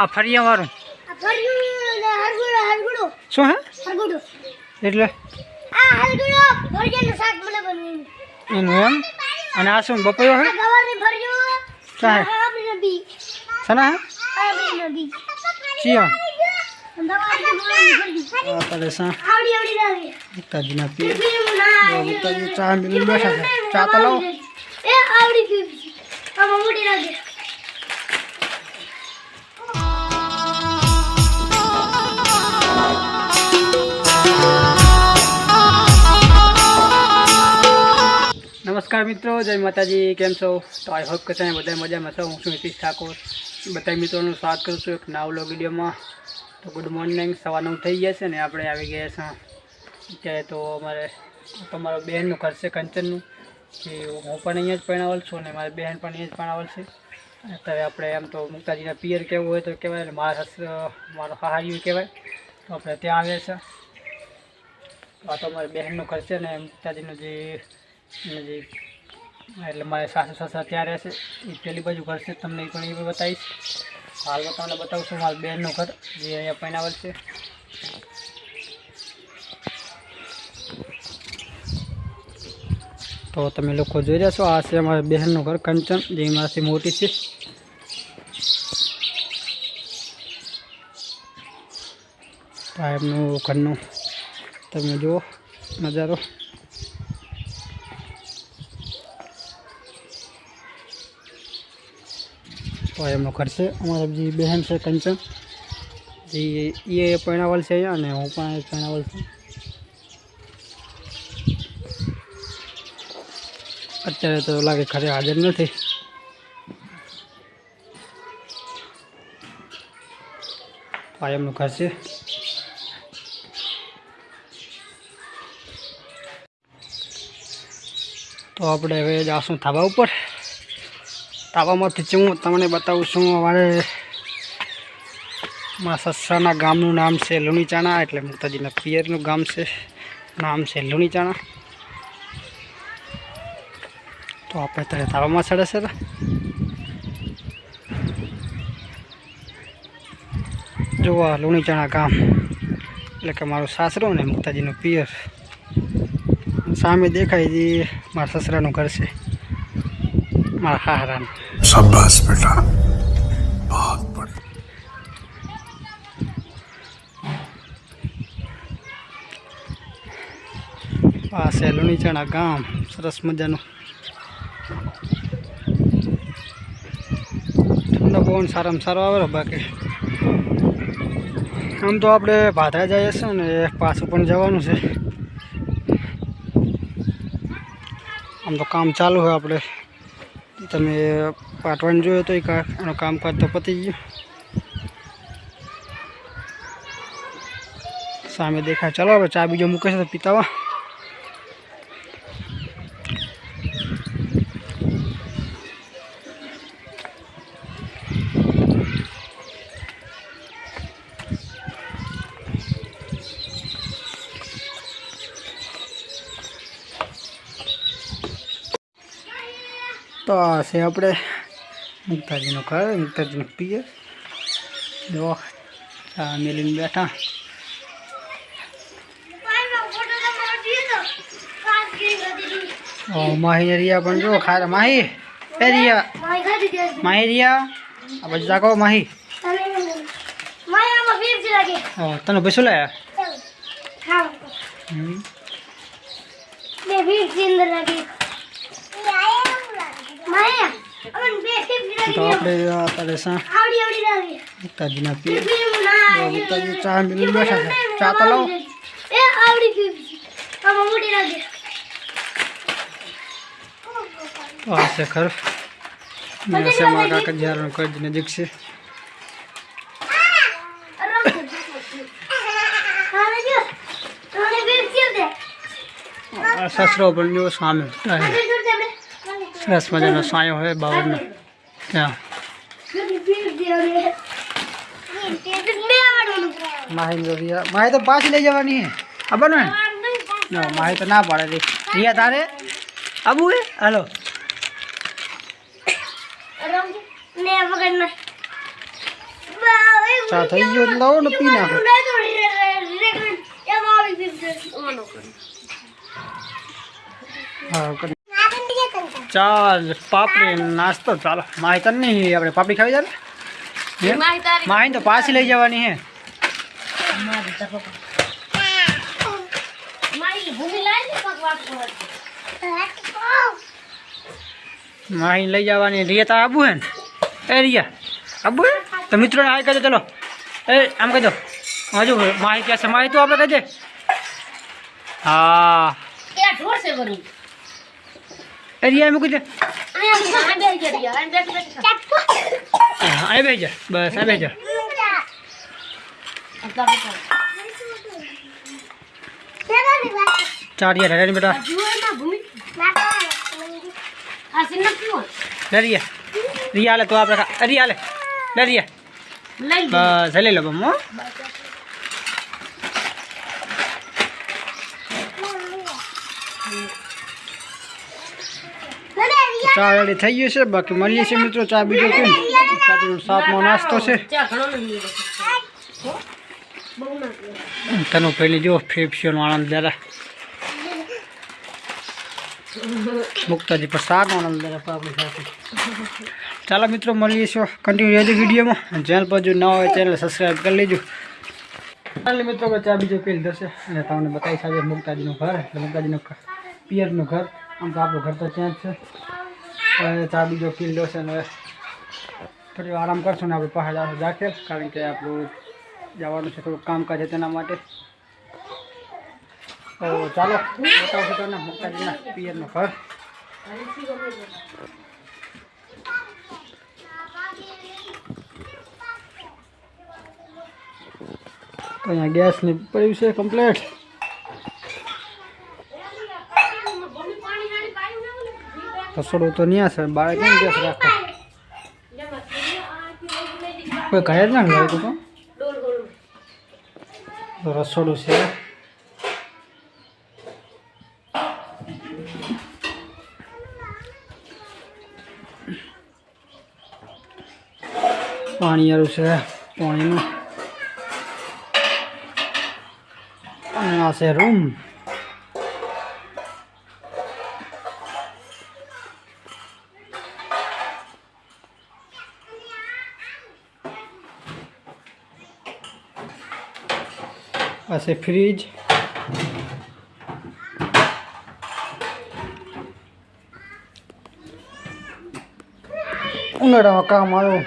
આ ફરિયા વાળું. શું હે? એટલે? એનું એમ? અને આ શું બપોયો હે? આપણી હે? આપણી નબી ચિયા. ગવારની ભરજો આ નમસ્કાર મિત્રો, જય માતાજી, કેમ છો? તો આઈ હોપ કે તમે બધા મજામાં છો. હું છું નીતિશ ઠાકોર. બધા મિત્રોનું સ્વાગત કરું છું એક નવલો વિડીયોમાં. તો ગુડ મોર્નિંગ સવારનું થઈ ગયા છે ને આપણે આવી ગયા છે. અત્યારે તો અમારે, તમારો બહેનનું ઘર છે કંચનનું. કે હું પણ અહીંયા જ પરણાવેલ છું અને મારી બહેન પણ અહીંયા જ પરણાવેલ છે. અત્યારે આપણે એમ તો મુક્તાજીના પિયર કેવું હોય તો કહેવાય અને મારા મારો હાહારિયું કહેવાય. તો આપણે ત્યાં આવ્યા છે. આ તો મારી બહેનનું ઘર છે ને, મુક્તાજીનું જે જે એટલે મારે સાસુ સસરા ત્યાં રહેશે એ પેલી બાજુ ઘર છે, તમને એ પણ એ બતાવીશ. હાલમાં તમને બતાવશું હાલ બહેનનું ઘર, જે અહીંયા પૈનાવલ છે. તો તમે લોકો જોઈ રહ્યા છો, આ છે અમારા બહેનનું ઘર, કંચન, જે મારાથી મોટી છે. સાહેબનું ઘરનું, તમે જુઓ, નજારો. તો એમનો ઘર છે. અમારા જે બહેન છે, કંચન, જે એ પરણાવલ છે અહીંયા અને હું પણ પરણાવલ છું. અત્યારે તો લાગે ઘરે હાજર નથી. આ એમનું ઘર છે. તો આપણે હવે જાશું ધાબા ઉપર. તાબામાંથી જ હું તમને બતાવું છું. અમારે મારા સસરાના ગામનું નામ છે લુણીચાણા, એટલે મુક્તાજીના પિયરનું ગામ છે. નામ છે લુણીચાણા. તો આપણે ત્યારે તાવામાં ચડે છે જોવા લુણીચાણા ગામ. એટલે કે મારું સાસરું ને મુક્તાજીનું પિયર. સામે દેખાય જે મારા સસરાનું ઘર છે. મારા હાહરાનું शाबाश बेटा बहुत बढ़िया આ છે લુણીચાણા ગામ સરસ મજાનું ઠંડો પવન સારામાં સારો આવે બાકી આમ તો આપણે ભાદરા જઈએ છીએ ને પાછું પણ જવાનું છે આમ તો કામ ચાલુ હોય આપણે તમે પાટવાનું જોયો તો એનું કામકાજ તો પતી ગયું. સામે દેખાય. ચાલો હવે ચા બીજો મૂકે છે તો પીતાવા તો આ છે આપણે મુક્તાજીનું ઘર મુક્તાજીનું પિયર જો ચા મેલીને બેઠા. માહી રિયા પણ જો ખાર. માહી એ રિયા. માહી આ પછી જાગો માહી. તને ભસું લાયા. બે લાગે તો આપણે અત્યારે સા આવડી આવડી લાગે મુક્તાજીના પિયર પીવું ના જો મુક્તાજી ચા મેલીને બેઠા છે. ચા તો લાવો. તો આ છે ઘર છે મારા કાકા જ્યારનું કજ નજીક છે. સસરો પણ જો સામે. સરસ મજાનો સાયો હોય બાવળનો. ત્યાં. માહી રિયા માહી તો પાછી લઈ જવાની હે. ખબર ને ના માહી તો ના પાડે રે. રિયા, તારે? આબુ હે? હાલો. ચા થઈ ગયો લાવો ને પી નાખો. હા. ચાલ પાપડી નાસ્તો ચાલો માહી તને નહીં આપણે પાપડી ખાવી જાય હે? માહી તારી માહી તો પાછી લઈ જવાની હે મારી તકો મારી ભૂમિ લાવી દે પગ વાટ પર માહી લઈ જવાની રિયા તા આબુ હે ને એ રિયા આબુ હે તો મિત્રોને હાય કહી દો ચલો। એ આમ કહી દો। હજુ માહી કહે છે માહી તો આપણે કહી દે। હા। એ ઢોર છે વરું એ રિયા મૂકી દે. આ બે ગયા રહ્યા અને બેઠ બેઠ અહીં બેસી જા. બસ અહીં બેસી જા. ચાર રિયા રેડી બેટા. આ લે રિયા રિયા હાલે તો આપણે રિયા લે રિયા બસ લઈ લો. બમ ચા રેડી થઈ ગયું છે. બાકી મળીએ છીએ મિત્રો ચા બીજો કેમ સાતમો નાસ્તો છે. તને પેલી જો ફેફસીઓનો આનંદ દાદા. મુક્તાજી પર સારનો આનંદ દાદા આપણી સાથે. ચાલો મિત્રો મળીએ છીએ કન્ટિન્યુ રહેજો વિડીયોમાં. ચેનલ પર જો ન હોય ચેનલ સબસ્ક્રાઈબ કરી લેજો. ચાલો મિત્રો ચા બીજો પેલી થશે. અને તમને બતાવી સાથે મુક્તાજીનું ઘર. એટલે મુક્તાજીનું પિયરનું ઘર. આમ તો આપણું ઘર તો ત્યાં જ છે. ચા બીજો કિલ્લો છે ને થોડી આરામ કરશું ને આપણે પહાડ જાખે કારણ કે આપણું જવાનું છે થોડુંક કામકાજ છે તેના માટે. તો ચાલો બતાવશું તમને મુક્તાજીના પિયરનું ઘર. તો અહીંયા ગેસની પડ્યું છે કમ્પ્લેટ રસોડું તો નહીં છે બાળક કેમ ગેસ રાખો કોઈ ઘરે જ ના લાવ્યું તો? રસોડું છે. પાણી વાળું છે, પાણીનું. અને આ છે રૂમ. આ છે ઉનાળામાં કામ આવ્યો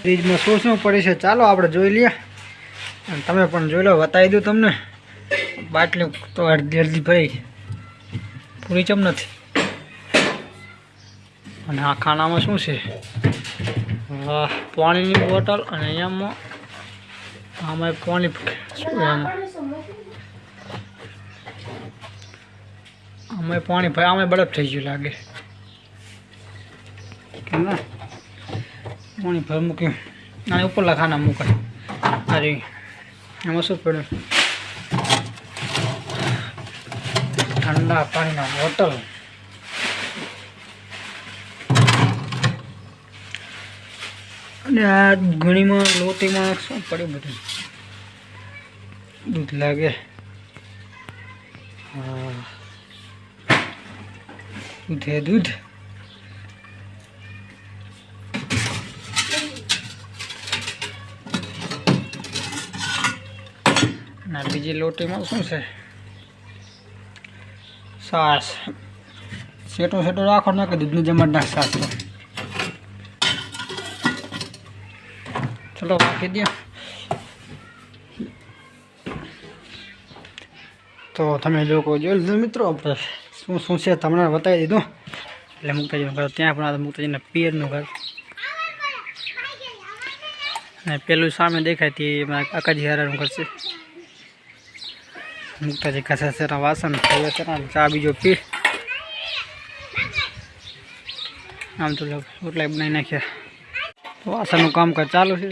ફ્રીજમાં શું શું પડે છે ચાલો આપણે જોઈ લઈએ. અને તમે પણ જોઈ લો, બતાવી દઉં તમને. બાટલી તો અડધી અડધી ભરી. પૂરી ચમ નથી. અને આ ખાનામાં શું છે? પાણીની બોટલ અને અહીંયામાં આમાં પાણી અમે પાણી ભાઈ આમાં બરફ થઈ ગયું લાગે. પાણી ભર મૂક્યું અને ઉપર લખાના મૂકાય અરે, એમાં શું પડ્યું? ઠંડા પાણીના બોટલ. અને આ ઘણીમાં લોટીમાં શું પડ્યું બધું? દૂધ લાગે. હા. દૂધ હે દૂધ? ના બીજી લોટીમાં શું છે? સાસ. સેટો સેટો રાખો ને કે દૂધની જમણ નાખ સાસ તો ચલો રાખી દો તો તમે લોકો જોઈ લીધું મિત્રો આપણે શું શું છે તમને બતાવી દીધું. એટલે મુક્તાજીનું ઘર, ત્યાં પણ મુક્તાજીના પિયરનું ઘર. અને પેલું સામે દેખાય તે કાકાજી હારાનું ઘર છે. મુક્તાજી ઘસા છે વાસણ છે ચા બીજો પી. આમ તો રોટલા બનાવી નાખ્યા. વાસણનું કામકાજ ચાલુ છે.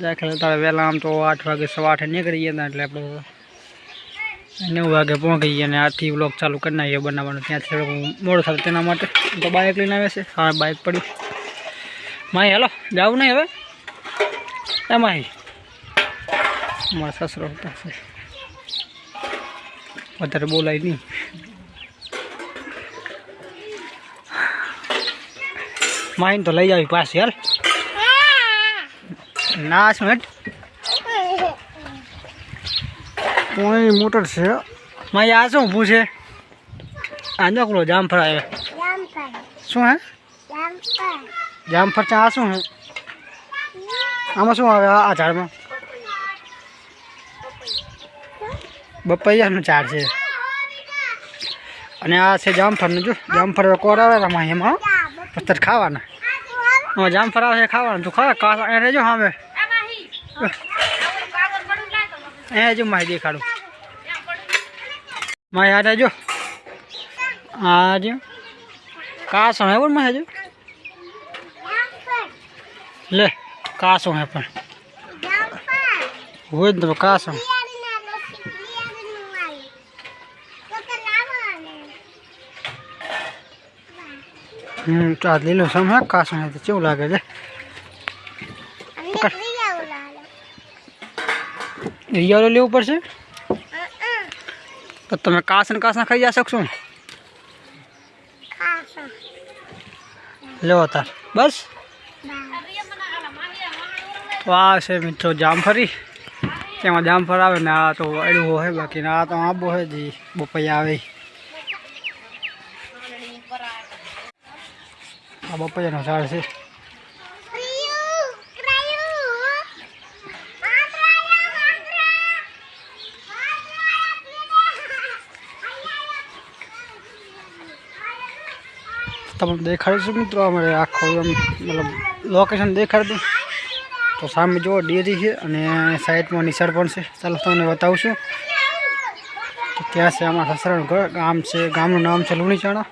દાખલા તારે વહેલા આમ તો આઠ વાગે સવા આઠે નીકળી હતા એટલે આપણે નવ વાગે પહોંચી ગયા અને આથી બ્લોગ ચાલુ કરી નાખીએ બનાવવાનું. ત્યાંથી થોડું મોડું થાય તેના માટે તો બાઇક લઈને આવે છે. હા બાઇક પડી. માહી, હેલો, જાવું નહીં હવે? એ માહી. મારા સસરો હતા વધારે બોલાય નહીં. માહીને તો લઈ જાવી પાછી, હાલ. ના હેઠ. કોઈ મોટર છે. માહી આ શું ઊભું આ નકલો જામફળ આવે. શું હે? જામફળ છે, આ શું હે? આમાં શું આવે આ ઝાડમાં? બપૈયાનું ઝાડ છે. અને આ છે જામફળનું જો. જામફળ કોર આવે આમાં એમાં પથ્થર ખાવાના. આમાં જામફળ આવે છે ખાવાનું. તું ખરા? કાસ અહીંયા રહેજો સામે. અહીંયા જો માહી દેખાડું. માહી આ રહેજો. આ જો. કાસ હે પણ માહી જો લે કાસ હે પણ. હોય જ કાસ કાસો હમ, તો આ લીલો સમ હે, કાસો કેવું લાગે છે? રિયાલો લેવું પડશે? તો તમે કાસ ને કાસના ખાઈ જા શકશો લેવો તાર. બસ? તો આ છે મિત્રો જામફળી તેમાં જામફળ આવે ને આ તો અડવું હોય બાકી આ તો આંબો હોય જે બપૈયા આવે. આ બપૈયાનો ઝાડ છે. તમને દેખાડીશું મિત્રો અમારે આખું એમ, મતલબ લોકેશન દેખાડી દઉં. તો સામે જુઓ, ડેરી છે અને સાઈડમાં નિશાળ પણ છે. ચાલો તમને બતાવશું ત્યાં છે અમારા સસરાનું ઘર, ગામ છે, ગામનું નામ છે લુણીચાણા.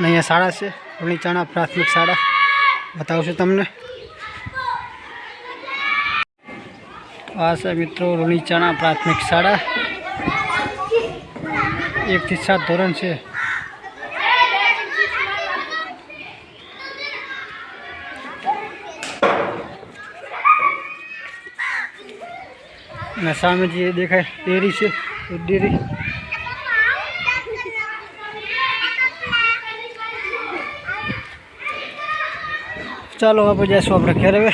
અને અહીંયા શાળા છે લુણીચાણા પ્રાથમિક શાળા. બતાવશું તમને. આ છે મિત્રો રૂણીચાણા પ્રાથમિક શાળા. એકથી સાત ધોરણ છે. અને સામે જે દેખાય ડેરી છે દૂધ ડેરી ચાલો આપણે જઈશું આપણે ઘેર હવે.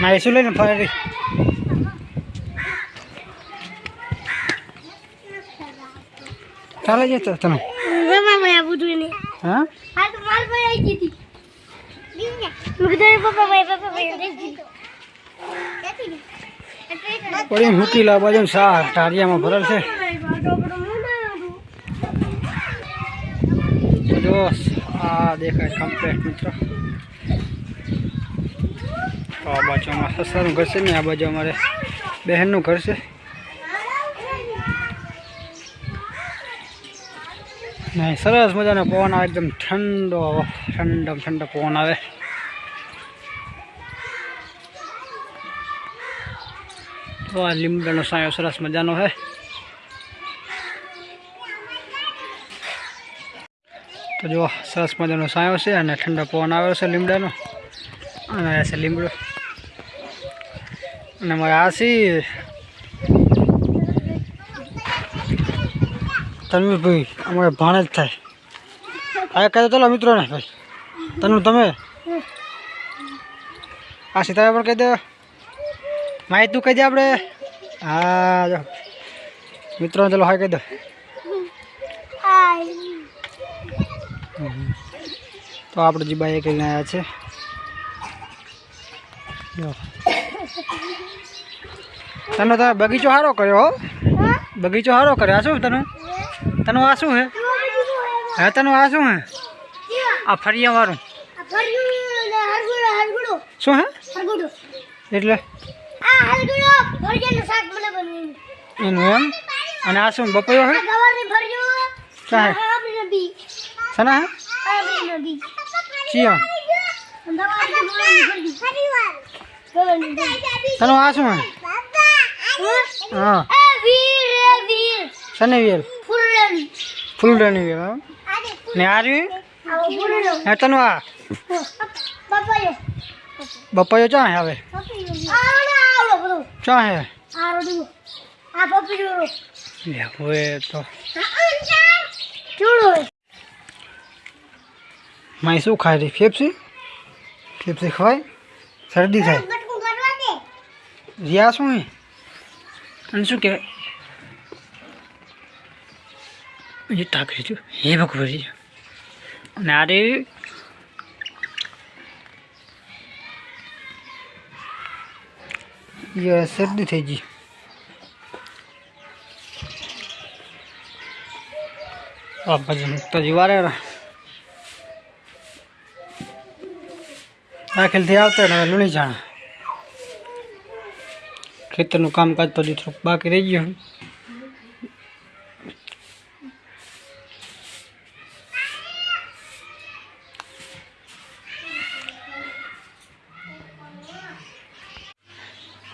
નાહીશું લઈને ફરી ચાલે જતો તમે હા? પડી મૂકી લા બાજુ. સા ટારિયામાં ભરેલ છે. જો આ દેખાય કમ્પ્લેટ મિત્રો. આ બાજુ અમારા સસરાનું ઘર છે ને આ બાજુ અમારે બહેનનું ઘર છે. નહીં સરસ મજાનો પવન આવે, એકદમ ઠંડો ઠંડો ઠંડો પવન આવે. તો આ લીમડાનો સાયો સરસ મજાનો છે તો જો સરસ મજાનો સાયો છે અને ઠંડો પવન આવ્યો છે લીમડાનો. અને છે લીમડો. અને ராசி તન્વીરભાઈ, અમારે ભાણે જ થાય. આ કહે ચાલો મિત્રોને ભાઈ તનુ તમે? આ સીતાભાઈ પણ કહી દે. માહિતી તું કહી દે આપણે. હા, જો. મિત્રોને ચાલો હા કહી દો. તો આપણે જીબાએ કરીને આવ્યા છે. જો. તને તમે બગીચો સારો કર્યો હો. બગીચો સારો કર્યો. આ શું તને? તને આ શું હે? હે તને આ શું હે? આ ફરિયા વાળું. શું હે? એટલે? એનું એમ? અને આ શું બપોયો હે? ક્યાં હે? સના હે? ચિયા. તને આ શું હે? હા. સને વેલ ફૂલડાની વેલ ને આ રહ્યું? આવો પૂરો લો હે તનું આ? પપ્પાયો. ચા હવે? ચા હે? રો હવે તો. માય શું ખાય રહી ફેફસી? ફેફસી ખવાય? શરદી થાય. રિયા શું અને શું કહેવાય એ તાકરી છું હે ભગવરી અને આ રે શરદી થઈ ગઈ તો જીવારે દાખલથી આવતા ને લુણી જાણા ખેતરનું કામકાજ તો હજી થોડુંક બાકી રહી ગયું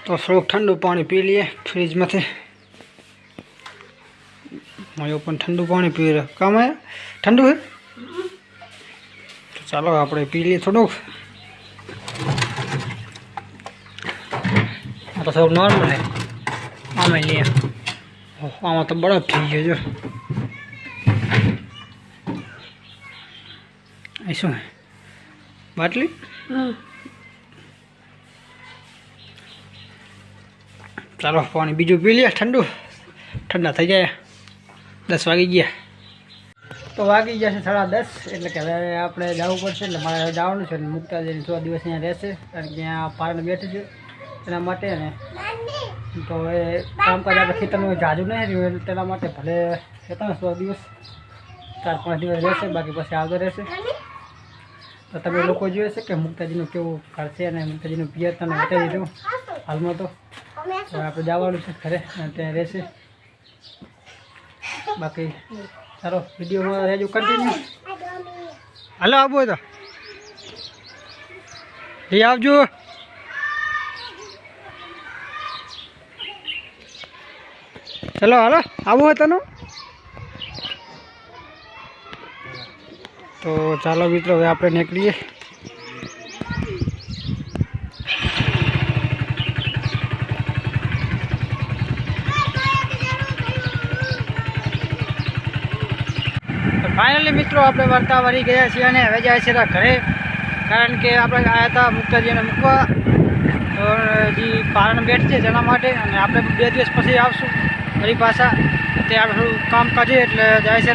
તો થોડુંક ઠંડુ પાણી પી લઈએ ફ્રીજમાંથી. મયો પણ ઠંડુ પાણી પી રહ્યો. કામ ઠંડુ હે ચાલો આપણે પી લઈએ થોડુંક. આ તો થોડુંક નોર્મલ હે. આમાં લઈએ આમાં તો બરફ થઈ ગયો જો. એ શું? હે બાટલી ચાલો પાણી બીજું પી લઈએ ઠંડુ. ઠંડા થઈ જાય. દસ વાગી ગયા. તો વાગી ગયા છે સાડા દસ એટલે કે હવે આપણે જવું પડશે એટલે મારે જવાનું છે મુક્તા જઈને છ દિવસ અહીંયા રહેશે કારણ કે અહીંયા પારણ બેઠી છે. એના માટે ને. તો હવે કર્યા આપણે ખેતરનું જાજુ નહીં રહ્યું એટલે તેના માટે ભલે ને સો દિવસ ચાર પાંચ દિવસ રહેશે બાકી પછી આવતો રહેશે. તો તમે લોકો જોયું છે કે મુક્તાજીનું કેવું કરશે છે અને મુક્તાજીનું પિયર તમે બતાવી દીધું હાલમાં તો. હવે આપણે જવાનું છે ઘરે અને ત્યાં રહેશે. બાકી ચાલો વિડીયોમાં રહેજો કન્ટિન્યુ હાલો આવું તો. લઈ આવજો. ચલો હાલો, આવું હોય તનું? તો ચાલો મિત્રો, હવે આપણે નીકળીએ. ફાઇનલી મિત્રો, આપણે વર્તા વળી ગયા છીએ અને હવે જાય છે ઘરે, કારણ કે આપણે આવ્યા હતા મુક્તાજીને મૂકવા. તો જે પારણ બેઠ છે જેના માટે અને આપણે બે દિવસ પછી આવશું. ફરી પાછા અત્યારે થોડું કામ કાઢીએ એટલે જાય છે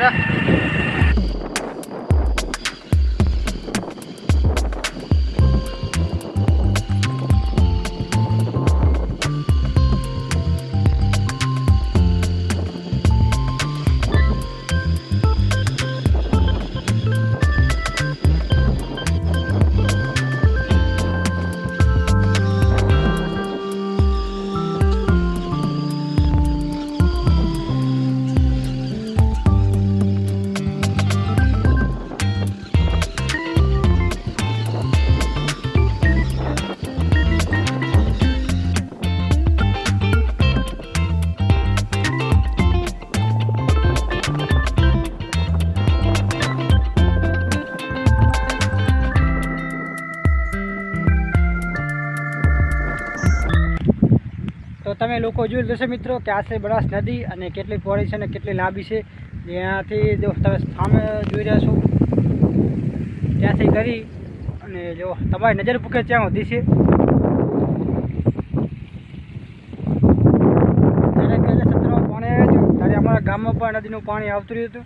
લોકો જોઈ લેશો મિત્રો કે આશરે બનાસ નદી અને કેટલી પહોળી છે અને કેટલી લાંબી છે. ત્યાંથી જો તમે સામે જોઈ રહ્યા છો, ત્યાંથી કરી અને જો તમારી નજર પૂકે ત્યાં સુધી છે. અમારા ગામમાં પણ નદીનું પાણી આવતું રહ્યું હતું.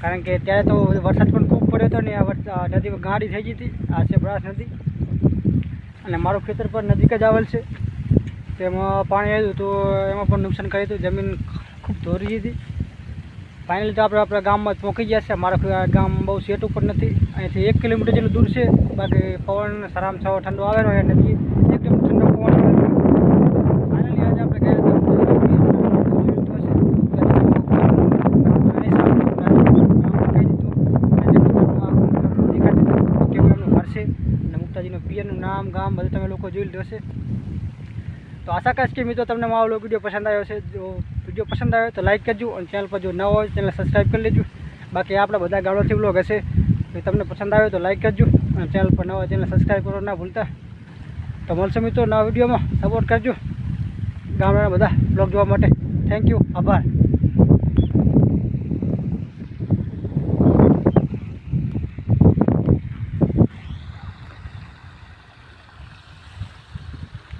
કારણ કે ત્યારે તો વરસાદ પણ ખૂબ પડ્યો હતો ને આ નદી ગાડી થઈ ગઈ હતી, આ છે બ્રાસ નદી. અને મારું ખેતર પણ નજીક જ આવેલ છે. તેમાં પાણી આવ્યું તો એમાં પણ નુકસાન કર્યું હતું જમીન ખૂબ ધોરી હતી ફાઇનલી તો આપણે આપણા ગામમાં જ પહોંચી ગયા છે. મારા ગામ બહુ સેટ ઉપર નથી. અહીંથી એક કિલોમીટર જેટલું દૂર છે. બાકી પવન સારામાં સારો ઠંડો આવેલો હોય નથી એક કિલોમીટર ઠંડો પવન આવે. હતા હતું. મુક્તાજીનું પિયરનું નામ ગામ બધું તમે લોકો જોઈ લીધું હશે. તો આશા કરીશ કે મિત્રો તમને મારો વીડિયો પસંદ આવ્યો છે જો વીડિયો પસંદ આવ્યો તો લાઈક કરજો અને ચેનલ પર જો ન હોય ચેનલ સબસ્ક્રાઈબ કરી લેજો. બાકી આપણા બધા ગામડાથી બ્લોગ હશે. તો તમને પસંદ આવ્યો તો લાઈક કરજો અને ચેનલ પર ન હોય ચેનલ સબસ્ક્રાઈબ કરો ના ભૂલતા. તો મળશે મિત્રો નવા વિડીયોમાં. સપોર્ટ કરજો. ગામડાના બધા બ્લોગ જોવા માટે. થેન્ક યુ આભાર.